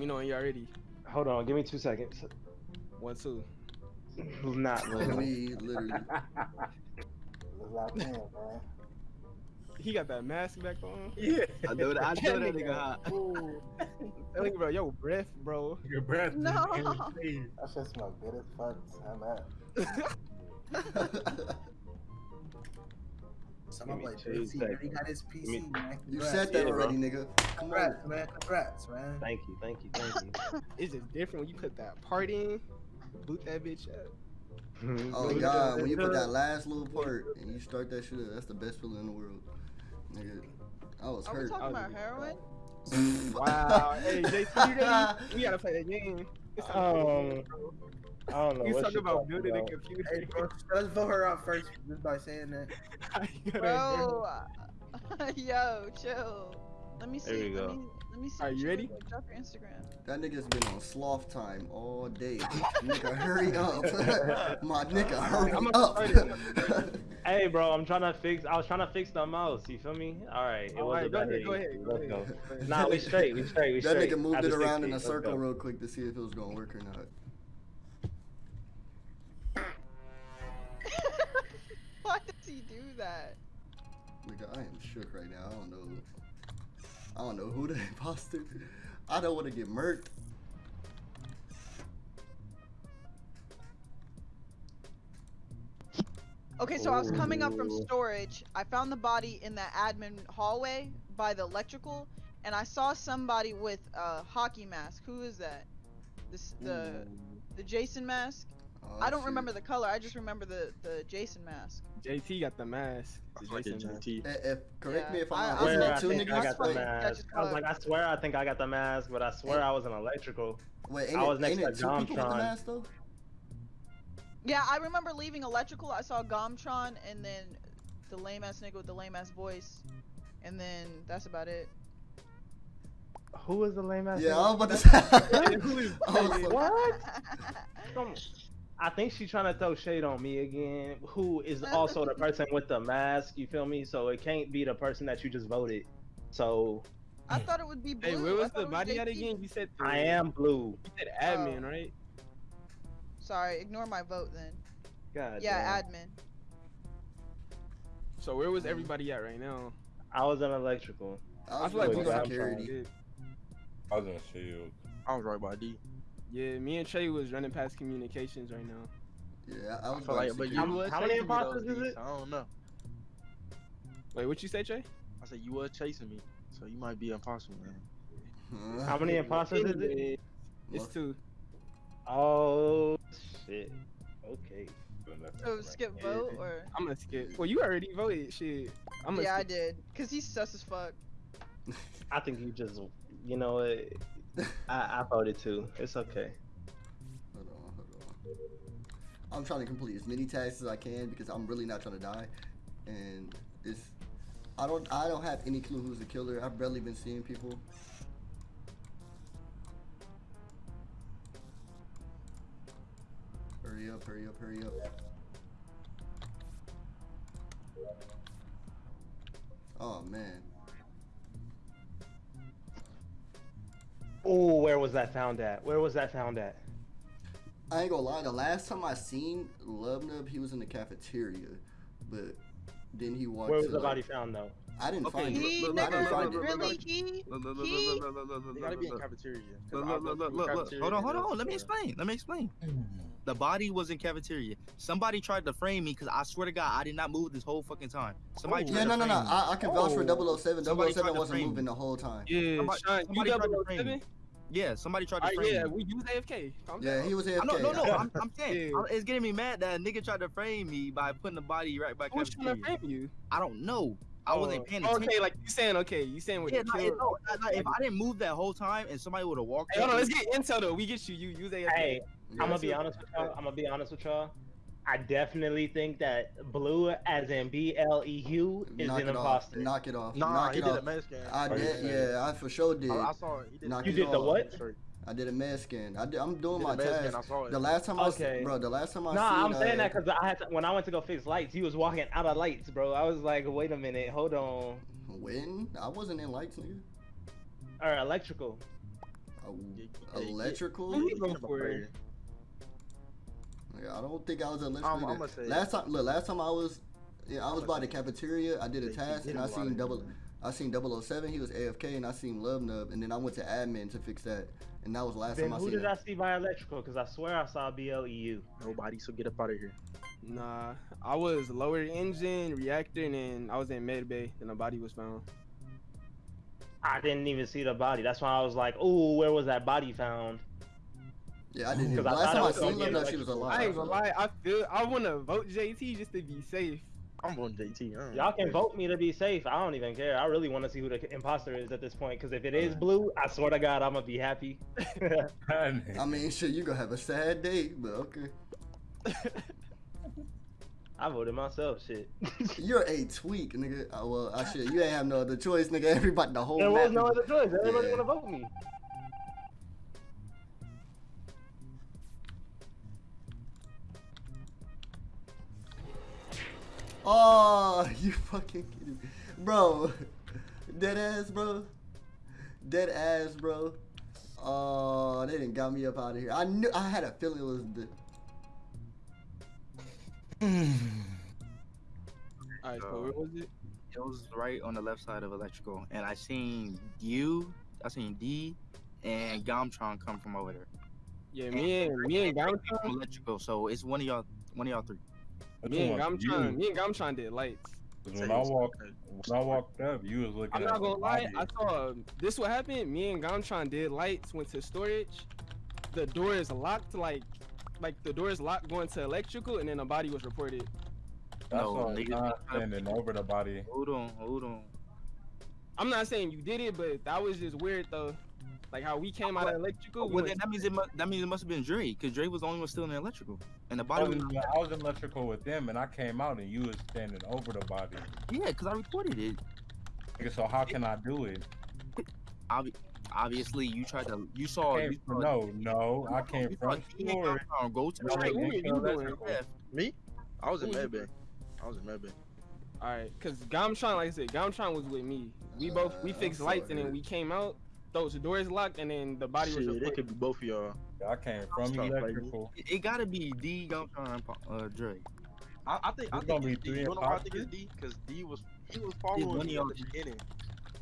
me know when you're ready. Hold on, give me two seconds. One, two. Not We really. literally. Let's lock in, man. He got that mask back on. Yeah. I know that. I know that nigga hot. Ooh. Tell bro, yo, breath, bro. Your breath. No. That shit smell good as fuck. I'm at. Someone Give me like two JC already got his PC, me- man. you said that Yeah, bro. already, nigga. Come on. Congrats, man. Congrats, man. Thank you, thank you, thank you. It's just different when you put that part in, boot that bitch up. Oh Boot god, that when you put that last little part and you start that shit up, that's the best feeling in the world. Nigga, I was Are we hurt. talking I'll about heroin? Wow. hey, JC, you ready? We gotta play that game. It's time to play the game, Um, bro. I don't know You what talking about talking building a about. computer? Hey, bro, let's vote her out first just by saying that. You Bro, yo, chill. Let me see. There we let go. me let me see. Are you ready? like. Drop your Instagram. That nigga's been on sloth time all day. nigga, hurry up. My nigga, hurry I'm up. Hey, bro, I'm trying to fix. I was trying to fix the mouse. You feel me? All right, it All was right, a go ahead, go ahead, go Let's ahead. go. Nah, we straight. We straight. We that straight. nigga moved After it around 60, in a circle real quick to see if it was gonna work or not. He do that? Nigga, I am shook right now. I don't know. I don't know who the imposter. I don't want to get murked. Okay, so I was coming up from oh. storage. I found the body in the admin hallway by the electrical, and I saw somebody with a hockey mask. Who is that? This the mm. the Jason mask. Oh, I don't shit. remember the color. I just remember the the Jason mask. JT got the mask. The That's like a Jason. JT. Eh, If, correct Yeah, me if I- I'm wrong. swear Wasn't I two think I got the mask. I was like, I swear I think I got the mask, but I swear I was an electrical. wait, ain't I was it, next ain't to it two people with the Domtron. mask though? Yeah, I remember leaving electrical. I saw Gomtron and then the lame ass nigga with the lame ass voice, and then that's about it. Who was the lame ass? Yeah, I was nigga? about to say. Who is I was like, What? Come- I think she's trying to throw shade on me again. Who is also the person with the mask? You feel me? So it can't be the person that you just voted. So I thought it would be blue. Hey, where was the body at again? You said the, I am blue. You said admin, oh. right? Sorry, ignore my vote then. God. yeah, damn. admin. So where was mm. everybody at right now? I was an electrical. I was feel like like we got security. I was in shield. I was right by D. Yeah, me and Trey was running past communications right now. Yeah, I I was feel like, like, but you How- how many chasing imposters is it? I don't know. Wait, what you say, Trey? I said you were chasing me, so you might be impossible, man. How many imposters is it? Anyways, It's Must- two. Oh shit. Okay. So skip vote or? I'm gonna skip. Well, you already voted. Shit. I'm gonna Yeah, I did. Cause he's sus as fuck. I think you just, you know, what? I, I voted too. It's okay. Hold on, hold on. I'm trying to complete as many tasks as I can because I'm really not trying to die, and it's. I don't. I don't have any clue who's the killer. I've barely been seeing people. Hurry up! Hurry up! Hurry up! Oh man. Oh, where was that found at? Where was that found at? I ain't gonna lie. The last time I seen Lubnub, he was in the cafeteria, but then he walked. Where was the like, body found though? I didn't okay, find he, it. Nigga, I didn't find really, it. He, he, look, gotta be in cafeteria. Look, look, look, look, look. Hold on, hold on. Let me explain. Let me explain. The body was in cafeteria. Somebody tried to frame me because I swear to God, I did not move this whole fucking time. Somebody oh, tried yeah, no, to no, frame no. I, I can vouch oh. for 007. 007 wasn't moving the whole time. Yeah, somebody, somebody you 007? Yeah, somebody tried to Alright, frame yeah, me. we use AFK. Calm Yeah, down. he was I AFK. know, no, no. I'm, I'm saying Yeah. It's getting me mad that a nigga tried to frame me by putting the body right by Who was trying to frame you? I don't know. I wasn't oh, paying Oh, attention. Okay, like you saying, okay, you saying what? Yeah, the no, kill. it- no, no, no, if I didn't move that whole time and somebody would have walked Hey, hold on, let's get intel though. We get you. You use AFK. Hey, Yeah. I'm gonna be honest with y'all. I'm gonna be honest with y'all. I definitely think that blue, as in B L E U, is Knock an it off. Knock it off. Nah, Knock he it did off. a med scan. I did, serious? yeah, I for sure did. I, I saw it. He did. Knock You it did the what? I did a med scan. I did, I'm doing Did my a scan, task. I saw it. The last time I, Okay. s- bro, the last time I Nah, seen, I'm saying uh, that because I had to, when I went to go fix lights, he was walking out of lights, bro. I was like, wait a minute, hold on. when I wasn't in lights, nigga. Or electrical. Oh, Yeah, yeah, yeah. electrical. Yeah, I don't think I was electrical. I'm, I'm either. gonna say last time, look, last time I was, yeah, I was by the cafeteria. I did a They- they task and I seen double. I seen 007, he was AFK, and I seen Love Nub, and then I went to admin to fix that, and that was the last Then time I who seen did that. I see by electrical? Because I swear I saw E BLEU. Nobody, so get up out of here. Nah, I was lower engine, reactor, and then I was in med bay, and the body was found. I didn't even see the body. That's why I was like, "Ooh, where was that body found?" Yeah, I didn't. Because Either. I Last thought time I seen be Love she was alive. I ain't gonna lie, I feel I want to vote JT just to be safe. I'm voting JT. Y'all can vote me to be safe. I don't even care. I really want to see who the imposter is at this point. Because if it is blue, I swear to God, I'm gonna be happy. I mean, shit, you gonna have a sad day, but okay. I voted myself. Shit. You're a tweak, nigga. Uh, well, I shit, you ain't have no other choice, nigga. Everybody, the whole There map. was no other choice. Everybody Yeah. wanna vote me. Oh, you fucking kidding me, bro? Dead ass, bro. Dead ass, bro. Oh, they didn't got me up out of here. I knew. I had a feeling it was the. All right, so So- where was it? It was right on the left side of electrical, and I seen you, I seen D, and Gomtron come from over there. Yeah, me and me and From electrical, so it's one of y'all, one of y'all three. Which me and one? Gamtron, You. me and Gamtron did lights. 'Cause when I walked, when I walked up, you was looking I'm not the gonna lie, body. I saw this what happened. Me and Gamtron did lights, went to storage. The door is locked, like like the door is locked going to electrical, and then the body was reported. I No, saw nigga, John that's not- standing over the body. Hold on, hold on. I'm not saying you did it, but that was just weird though. Like how we came out of electrical. we Well, then that means it must, that means it must have been Dre, because Dre was the only one still in the electrical, and the I body was, was. in, I was in electrical with them, and I came out, and you was standing over the body. Yeah, because I reported it. Nigga, so how can I do it? Obvi- obviously, you tried to. You saw. Came You saw no, no, I came you saw from D and storage. Go to and I Right, went who you doing? Me? I was in Who was medbay. I was in medbay. All right, cause Gamtron, like I said, Gamtron was with me. We both we Uh, fixed I'm lights, and then we came out. Those doors locked, and then the body was Shit, it could be both of y'all. I came from Stop electrical. It, it gotta be D Gomtron and uh, Dre. I, I think I It's gonna think it's be D. three You know why I think it's? D? Because D was he was following me at the beginning.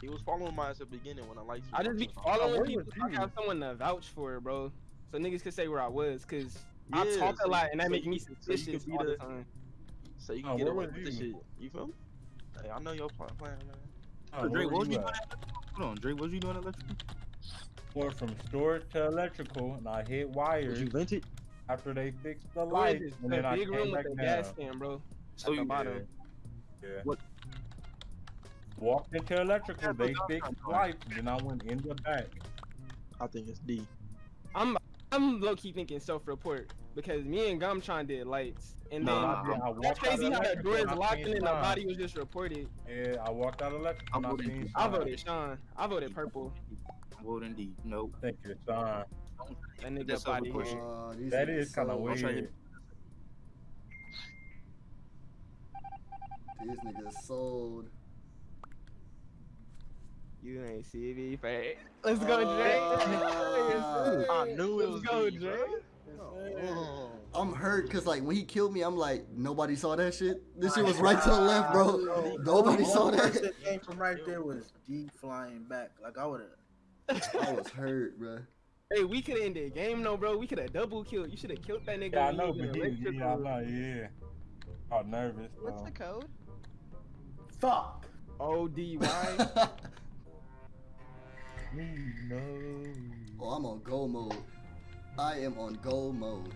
He was following me at the beginning when I liked. I just be you. following where people I you? have someone to vouch for, it, bro. So niggas could say where I was, cause I talk so a lot, you- and that so make me could- so suspicious all the the- time. So you Oh, can get away with this shit. You feel me? Hey, I know your plan, plan man. Oh, So Dre, where what was you you at? doing? Hold on, Dre, what was you doing electrical? Went from storage to electrical, and I hit Was wires you vented? after they fixed the Where is lights, this? and The then I big came room back with the down. gas can, bro. So At oh, the you- bottom. Yeah. What- Walked into electrical, Yeah, they but- fixed lights, then I went in the back. I think it's D. I'm I'm low key thinking self report because me and Gumtron did lights, and then Nah, I, I that's crazy how that door is locked seen and then the body was just reported. Yeah, I walked out electrical, I'm and I voting seen D. I Sean. voted Sean. I voted purple. I'm voting D. Nope. Thank you, Sean. That nigga That's body self-report Uh, these That kind of so- I'll try weird. him. These niggas sold. You ain't see me, fat. Let's go, Jay. Uh, I knew it was Let's go, D, Jay. bro. Oh. I'm hurt because like when he killed me, I'm like nobody saw that shit. This shit was right to the left, bro. Nobody saw One that. person came from right there was D flying back. Like I would have. I was hurt, bro. Hey, we could have ended the game, no, bro. We could have double killed. You should have killed that nigga. Yeah, I know, but in he, he, I electrical. know, yeah. I'm nervous. What's though. the code? Fuck. O D Y. No. oh, I'm on go mode. I am on go mode.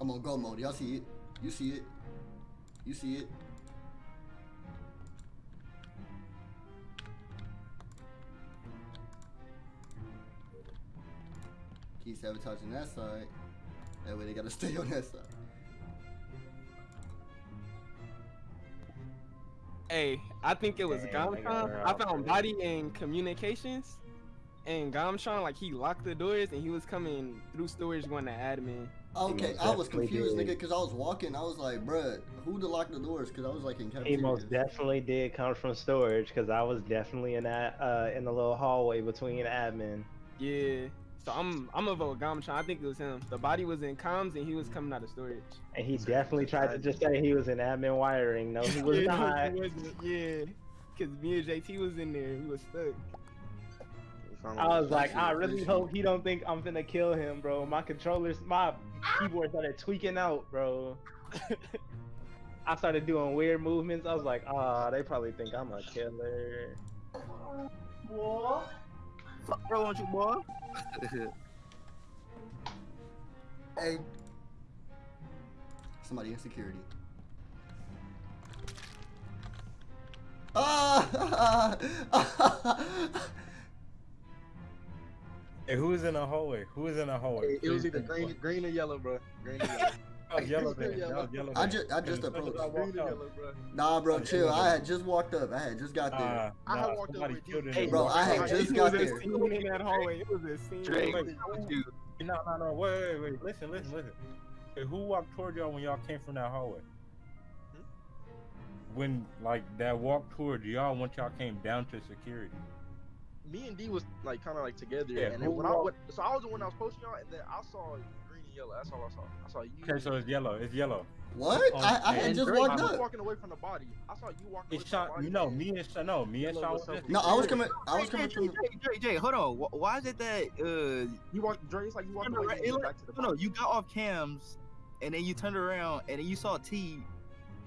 I'm on go mode. Y'all see it? You see it? You see it? Sabotaging that side. That way they gotta stay on that side. Hey, I think it was Damn, they Gamtron. I found already. body in communications, and Gamtron like he locked the doors and he was coming through storage going to admin. Okay, most I was confused, did. nigga, because I was walking. I was like, bruh, who to lock the doors? Because I was like in He most definitely did come from storage because I was definitely in that uh in the little hallway between admin. Yeah. So I'm I'm a vote Gamtron. I think it was him. The body was in comms and he was coming out of storage. And he definitely tried to just say he was in admin wiring. No, he was yeah, not. he wasn't. Yeah. Cause me and JT was in there. We was stuck. I was like, I really hope he don't think I'm finna kill him, bro. My controllers, my keyboard started tweaking out, bro. I started doing weird movements. I was like, ah, they probably think I'm a killer. Fuck wrong with you, boy? Hey. Somebody in security. Ah! Hey, who is in the hallway? Who is in the hallway? It was Please either green, green or yellow, bro. Green or yellow. That was yellow then. That was yellow I then. just- I just As soon as approached. I walked green or out, yellow, bro. nah, bro, chill. I had just walked up. I had just got there. Uh, I had nah, walked up with you. Hey, Bro, I had Hey, just it got was a there. scene in that hallway. It was a scene. Drake, Wait, you. No, no, no. Wait, wait, wait. Listen, listen, listen. Hey, who walked toward y'all when y'all came from that hallway? When like that walk toward y'all, once y'all came down to security. Me and D was like kind of like together, Yeah, and then when I went, so I was the one I was posting y'all, and then I saw green and yellow. That's all I saw. I saw you. Okay, so it's yellow. It's yellow. What? Oh, I, I had and just Drake walked was up. walking away from the body. I saw you walking away It's from the shot. You know, me and Sean. No, me and Yellow Sean was was so just. No, I was coming. I was coming Jay, from. Jay, Jay, Jay, hold on. Why is it that uh You walked, Dre. It's like you walked turned away around, and it you went look- back to the no, no, you got off cams, and then you turned around, and then you saw T,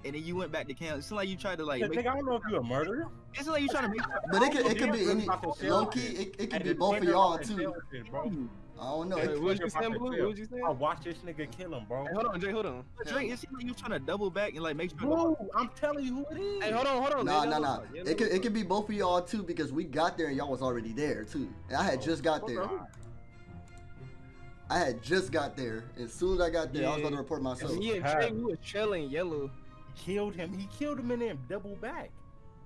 and then you went back to camp. It's like you tried to like. Nigga, Make, I don't know if you're a murderer. it's like you trying to make. But it could, it could be any. about low key. it, it could be both of y'all too. shit, bro. Hmm. I don't know. Wait, It, what you Nigga about saying, to Blue? tell. What you saying? I watched this nigga kill him, bro. Hey, hold on, Jay. Hold on. Drake, it seems like you trying to double back and like make sure. Bro, I'm telling you who it is. Hey, hold on, hold on. Nah, Jay, nah, nah. It could, it could be both of y'all too because we got there and y'all was already there too. And I had oh, just got there. I had just got there. As soon as I got there, I was Yeah. about to report myself. Yeah, and Trey, we was chilling, yellow. Killed him. He killed him and then double back.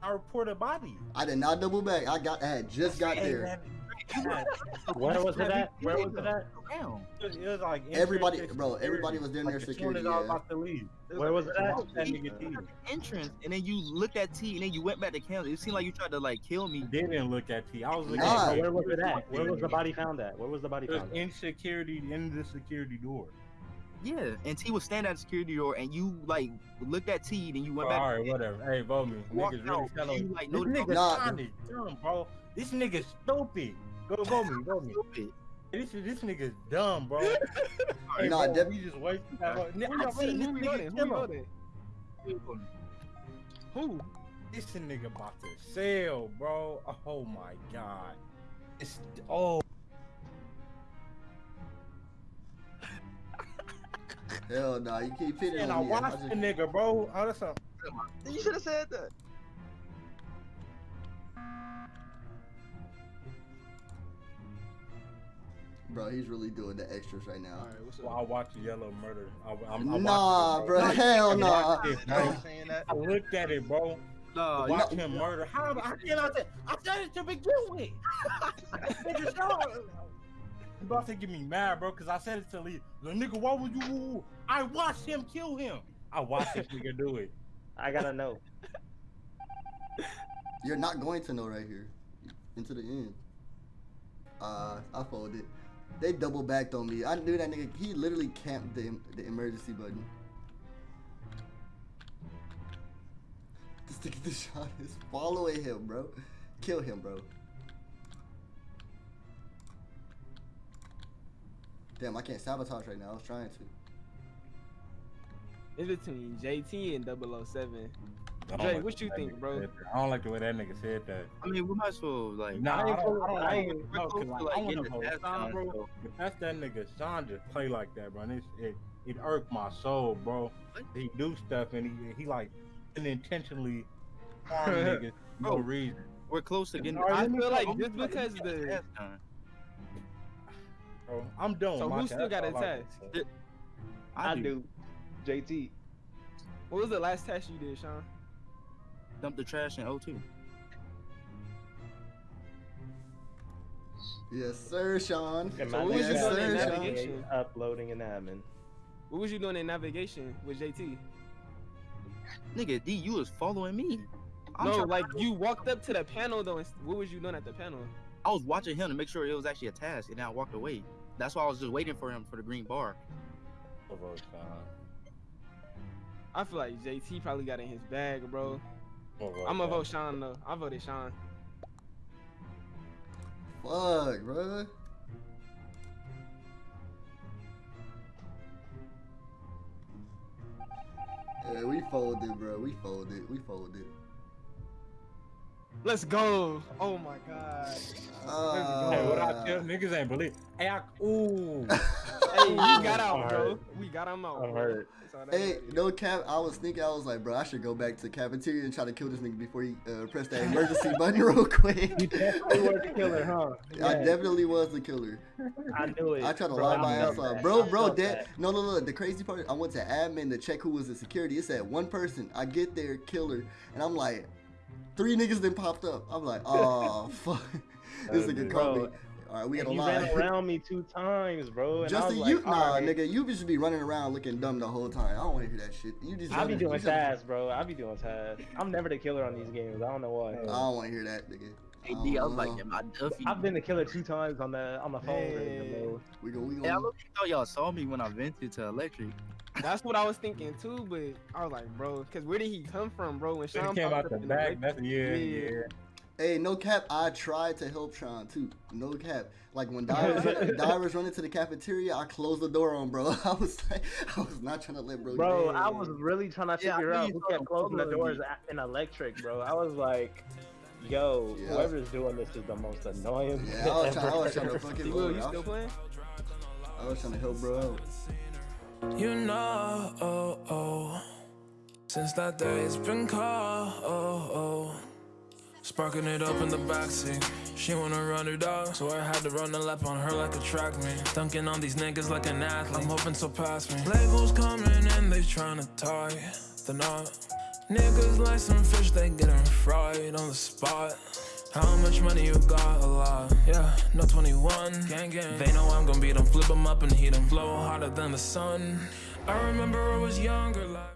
I reported body. I did not double back. I got. I had just got Hey, there. man, Where was it at? Where was it at? Around. It was like Everybody, bro. Everybody was down there Like, as security. as was Yeah. about to leave. Where was it at? That nigga Entrance, and then you looked at T, and then you went back to cams. It seemed like you tried to like kill me. Didn't look at T. I was looking Nah. at Where was it at? Where was the body found at? Where was the body It was found? At? in security, in the security door. Yeah, and T was standing at the security door, and you like looked at T, and you went Oh, back. all right, whatever. Hey, vote me. Niggas really out, you, like, This noticed- nigga Nah. Is dumb, bro. This nigga stupid. Go vote me. Vote me. Stupid. This this nigga's dumb, bro. hey, Nah, bro, Deb- we just wasted that. vote. I seen voting? this nigga? Who we kill him. voting? Who? This nigga about to sell, bro. Oh my god. It's oh. Hell no, you keep hitting And I on me. I watched just- the nigga, bro. Oh, that's a, You should have said that. Bro, he's really doing the extras right now. Alright, what's well. I watched Yellow Murder. I, I'm, I Nah, it, bro, hell I nah. it, I bro. saying that. I looked at it, bro. No, Watch him murder. How? I can I say? I said it to begin with. Nigga, You about to get me mad, bro? Cause I said it to Lee. The nigga, why would you? I watched him kill him. I watched this nigga do it. I gotta know. You're not going to know right here. Into the end. Uh, I folded. They double backed on me. I knew that nigga. He literally camped the, the emergency button. This nigga Deshaun is following him, bro. Kill him, bro. Damn, I can't sabotage right now. I was trying to. It's between JT and 007. I Jay, like what you think, bro? I don't like the way that nigga said that. I mean, we might as well like. Nah, I, ain't don't, I gonna- don't, I I ain't- ain't, no, cause we're like, close to, I like, wanna getting the vote Sean, bro. so- that's that nigga, Sean just play like that, bro. And it's, it, it irked my soul, bro. He do stuff and he, he like unintentionally harm niggas for no reason. We're close to getting. I feel like I'm just because getting the task done. Bro, I'm done. So who still got a That's all I task? I do. JT. what was the last test you did, Sean? dumped the trash in O2. Yes, sir, Sean. And So what was you doing in Sean. navigation? Uploading an admin. What was you doing in navigation with JT? Nigga, D, you was following me. I'm no, trying- like you walked up to the panel though. And what was you doing at the panel? I was watching him to make sure it was actually a task, and then I walked away. That's why I was just waiting for him for the green bar. I feel like JT probably got in his bag, bro. I'm gonna vote Sean though. I voted Sean. Fuck, bro. Yeah, we folded, bro. We folded. We folded. Let's go. Oh my god. Uh, Hey, what I tell niggas ain't believe. Hey, I, ooh. Hey, we got out, bro. We got him out. I'm hurt. That's all that Hey, no cap. I was thinking, I was like, bro, I should go back to the cafeteria and try to kill this nigga before he uh, pressed that emergency button real quick. You definitely was the killer, huh? I definitely was the killer. I knew it. I tried to bro. lie I my ass off. Bro, bro, felt that that. no no no the crazy part, I went to admin to check who was the security. It said one person. I get there, killer, and I'm like, three niggas then popped up. I'm like, oh fuck. this nigga called me. Alright, we got a lie. ran around me two times, bro. Justin, you like, nah, alright. nigga, you just be running around looking dumb the whole time. I don't wanna hear that shit. You just I be doing tasks, bro. I be doing tasks. I'm never the killer on these games. I don't know why. I don't wanna hear that, nigga. Hey, D, I was like, um, yeah, my Duffy. I've been the killer two times on the on the phone. Hey. We go, we Hey, I look- thought y'all saw me when I vented to electric. That's what I was thinking too, but I was like, bro, cause where did he come from, bro? When It Sean came popped out the up in back. red- That's yeah, Yeah. yeah. Hey, no cap. I tried to help Sean too. No cap. Like when Di was, running, Di to the cafeteria, I closed the door on bro. I was like, I was not trying to let bro. Bro, get. I was really trying to figure knew out who kept closing the doors in electric, bro. I was like, yo, Yeah. whoever's doing this is the most annoying. Yeah, I was thing trying. I was trying to fucking. D-Will, you still playing? I was trying to help bro out. You know, oh, oh. since that day it's been cold. Oh, oh. Sparking it up in the backseat. She wanna run it out, so I had to run the lap on her like a track meet. Dunking on these niggas like an athlete. I'm hoping so past me. Labels coming in, they tryna tie the knot. Niggas like some fish, they getting fried on the spot. How much money you got? A lot. Yeah, no 21. Gang gang. They know I'm gonna beat 'em, flip 'em up and heat 'em. Flow hotter than the sun. I remember I was younger, like.